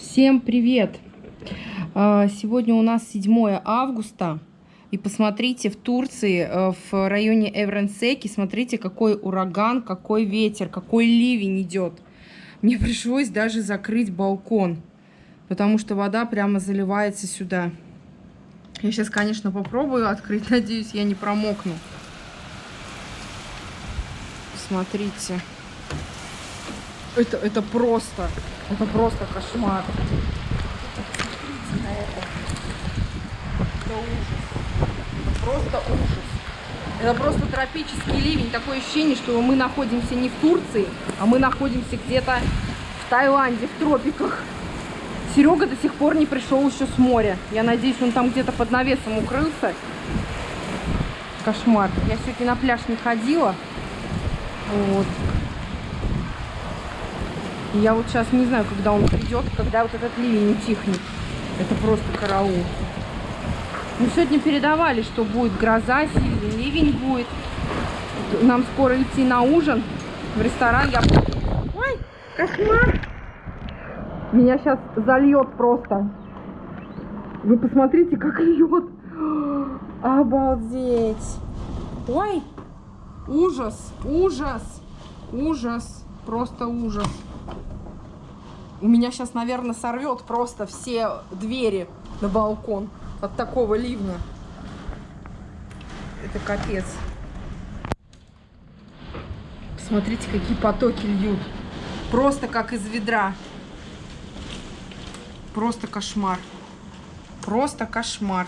Всем привет! А, сегодня у нас 7 августа. И посмотрите, в Турции, э, в районе Эвренсеки, смотрите, какой ураган, какой ветер, какой ливень идет. Мне пришлось даже закрыть балкон, потому что вода прямо заливается сюда. Я сейчас, конечно, попробую открыть, надеюсь, я не промокну. Смотрите. Это, это просто, это просто кошмар. Посмотрите на это. Это ужас. Это просто ужас. Это просто тропический ливень. Такое ощущение, что мы находимся не в Турции, а мы находимся где-то в Таиланде, в тропиках. Серега до сих пор не пришел еще с моря. Я надеюсь, он там где-то под навесом укрылся. Кошмар. Я сегодня на пляж не ходила. Вот. Я вот сейчас не знаю, когда он придет, когда вот этот ливень утихнет. Это просто караул. Мы сегодня передавали, что будет гроза, сильный ливень будет. Нам скоро идти на ужин в ресторан. Я... Ой, кошмар! Меня сейчас зальет просто. Вы посмотрите, как льет. Обалдеть. Ой, ужас, ужас, ужас, просто ужас. У меня сейчас, наверное, сорвет просто все двери на балкон от такого ливня. Это капец. Посмотрите, какие потоки льют. Просто как из ведра. Просто кошмар. Просто кошмар.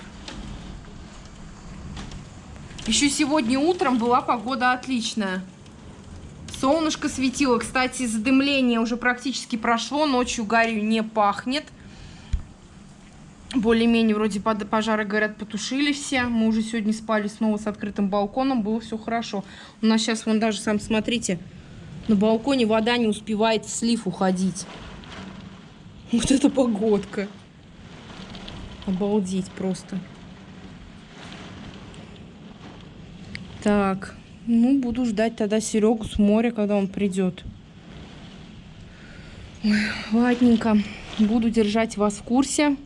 Еще сегодня утром была погода отличная. Солнышко светило. Кстати, задымление уже практически прошло. Ночью гарью не пахнет. Более-менее вроде пожары, говорят, потушили все. Мы уже сегодня спали снова с открытым балконом. Было все хорошо. У нас сейчас, вон даже, сам смотрите, на балконе вода не успевает в слив уходить. Вот это погодка. Обалдеть просто. Так. Ну, буду ждать тогда Серегу с моря, когда он придет. Ладненько. Буду держать вас в курсе,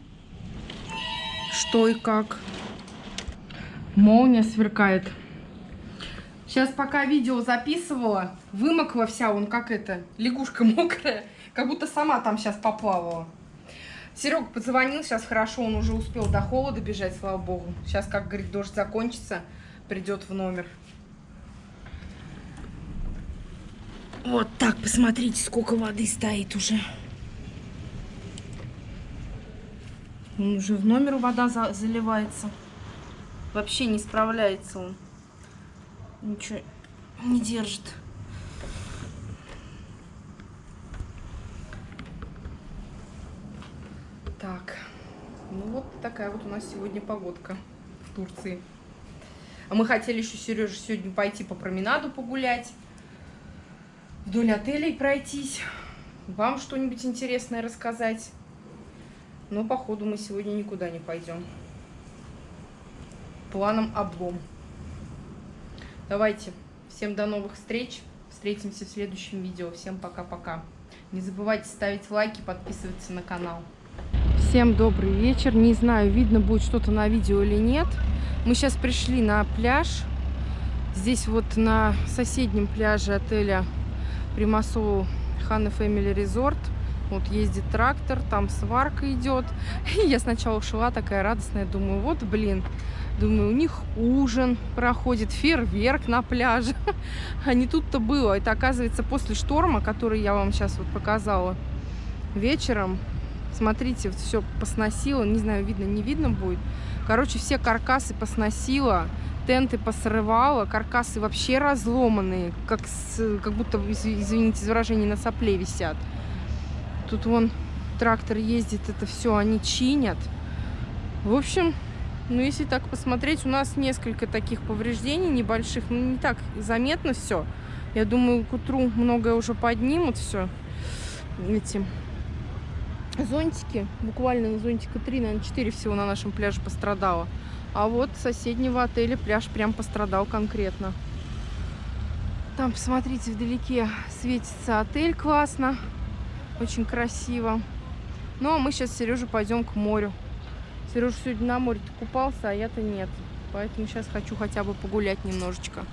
что и как. Молния сверкает. Сейчас пока видео записывала, вымокла вся, он как это, лягушка мокрая, как будто сама там сейчас поплавала. Серега позвонил, сейчас хорошо, он уже успел до холода бежать, слава богу. Сейчас, как говорит, дождь закончится, придет в номер. Вот так, посмотрите, сколько воды стоит уже. Он уже в номер вода за заливается. Вообще не справляется он. Ничего не держит. Так. Ну вот такая вот у нас сегодня погодка в Турции. А мы хотели еще, Сережа, сегодня пойти по променаду погулять вдоль отелей пройтись, вам что-нибудь интересное рассказать. Но, походу, мы сегодня никуда не пойдем. Планом облом. Давайте. Всем до новых встреч. Встретимся в следующем видео. Всем пока-пока. Не забывайте ставить лайки, подписываться на канал. Всем добрый вечер. Не знаю, видно будет что-то на видео или нет. Мы сейчас пришли на пляж. Здесь вот на соседнем пляже отеля Примасову Ханна Family Resort. Вот ездит трактор, там сварка идет. И я сначала шла такая радостная, думаю, вот, блин, думаю, у них ужин проходит, фейерверк на пляже. А не тут-то было. Это, оказывается, после шторма, который я вам сейчас вот показала вечером. Смотрите, вот все посносило. Не знаю, видно, не видно будет. Короче, все каркасы посносило тенты посрывала, каркасы вообще разломанные, как, с, как будто, извините за выражение, на сопле висят. Тут вон трактор ездит, это все они чинят. В общем, ну если так посмотреть, у нас несколько таких повреждений небольших, ну не так заметно все. Я думаю, к утру многое уже поднимут все эти зонтики. Буквально на зонтика 3, наверное, 4 всего на нашем пляже пострадало. А вот соседнего отеля пляж прям пострадал конкретно. Там, посмотрите, вдалеке светится отель классно. Очень красиво. Ну, а мы сейчас с пойдем к морю. Сережа сегодня на море купался, а я-то нет. Поэтому сейчас хочу хотя бы погулять немножечко.